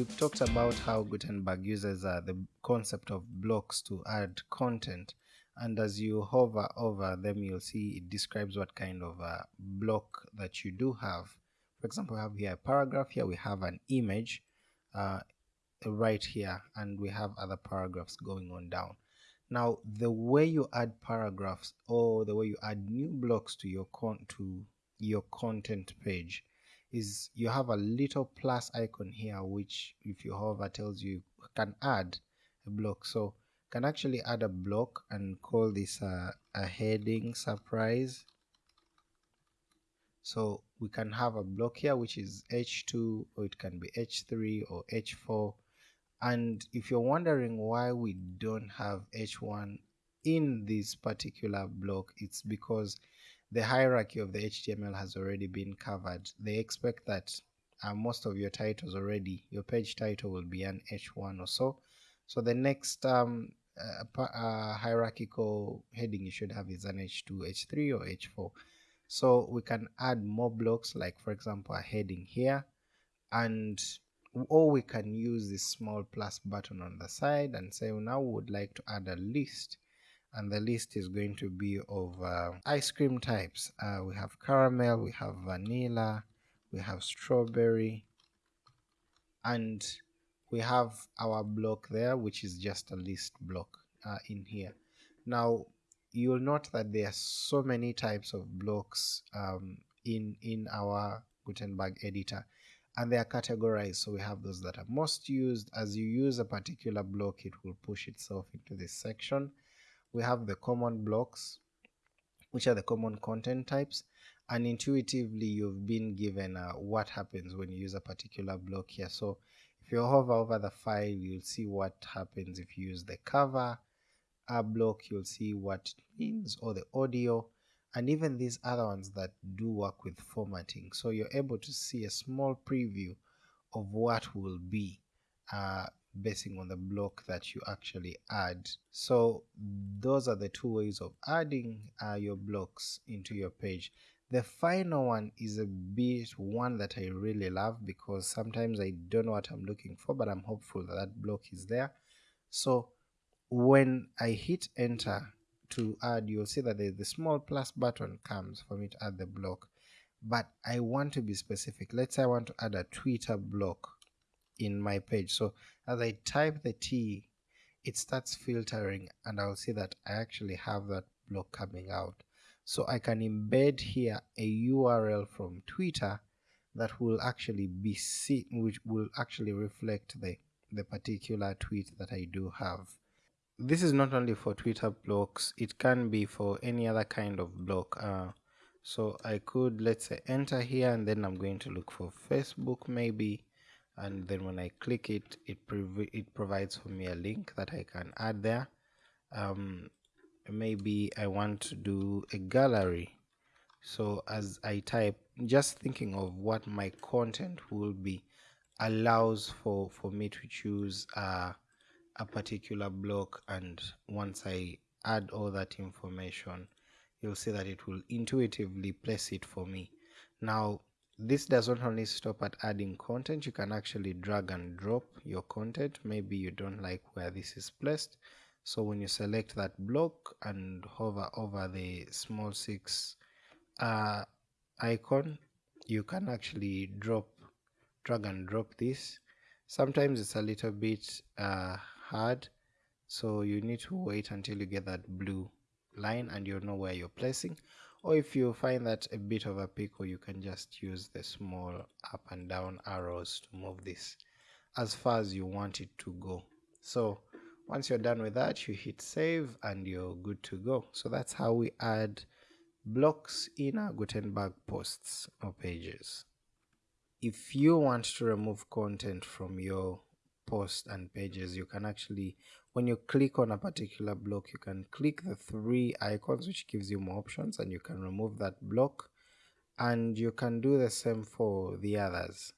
we've talked about how Gutenberg uses uh, the concept of blocks to add content and as you hover over them you'll see it describes what kind of uh, block that you do have. For example we have here a paragraph here we have an image uh, right here and we have other paragraphs going on down. Now the way you add paragraphs or the way you add new blocks to your con to your content page is you have a little plus icon here which if you hover tells you can add a block. So can actually add a block and call this a, a heading surprise. So we can have a block here which is h2 or it can be h3 or h4 and if you're wondering why we don't have h1 in this particular block it's because the hierarchy of the HTML has already been covered. They expect that uh, most of your titles already, your page title will be an H1 or so. So the next um, uh, uh, hierarchical heading you should have is an H2, H3 or H4. So we can add more blocks like for example a heading here and or we can use this small plus button on the side and say well, now we would like to add a list and the list is going to be of uh, ice cream types. Uh, we have caramel, we have vanilla, we have strawberry, and we have our block there, which is just a list block uh, in here. Now, you'll note that there are so many types of blocks um, in, in our Gutenberg editor and they are categorized so we have those that are most used as you use a particular block it will push itself into this section we have the common blocks which are the common content types and intuitively you've been given uh, what happens when you use a particular block here. So if you hover over the file you'll see what happens. If you use the cover a block you'll see what it means or the audio and even these other ones that do work with formatting. So you're able to see a small preview of what will be uh, basing on the block that you actually add. So those are the two ways of adding uh, your blocks into your page. The final one is a bit one that I really love because sometimes I don't know what I'm looking for but I'm hopeful that that block is there. So when I hit enter to add you'll see that the small plus button comes for me to add the block but I want to be specific. Let's say I want to add a Twitter block in my page. So as I type the T, it starts filtering and I'll see that I actually have that block coming out. So I can embed here a URL from Twitter that will actually be seen, which will actually reflect the, the particular tweet that I do have. This is not only for Twitter blocks, it can be for any other kind of block. Uh, so I could, let's say, enter here and then I'm going to look for Facebook maybe and then when I click it it, it provides for me a link that I can add there. Um, maybe I want to do a gallery. So as I type just thinking of what my content will be allows for for me to choose uh, a particular block. And once I add all that information you'll see that it will intuitively place it for me. Now this does not only stop at adding content you can actually drag and drop your content. Maybe you don't like where this is placed. So when you select that block and hover over the small six uh, icon you can actually drop drag and drop this. Sometimes it's a little bit uh, hard. So you need to wait until you get that blue line and you know where you're placing or if you find that a bit of a pickle you can just use the small up and down arrows to move this as far as you want it to go. So once you're done with that you hit save and you're good to go. So that's how we add blocks in our Gutenberg posts or pages. If you want to remove content from your posts and pages you can actually when you click on a particular block you can click the three icons which gives you more options and you can remove that block and you can do the same for the others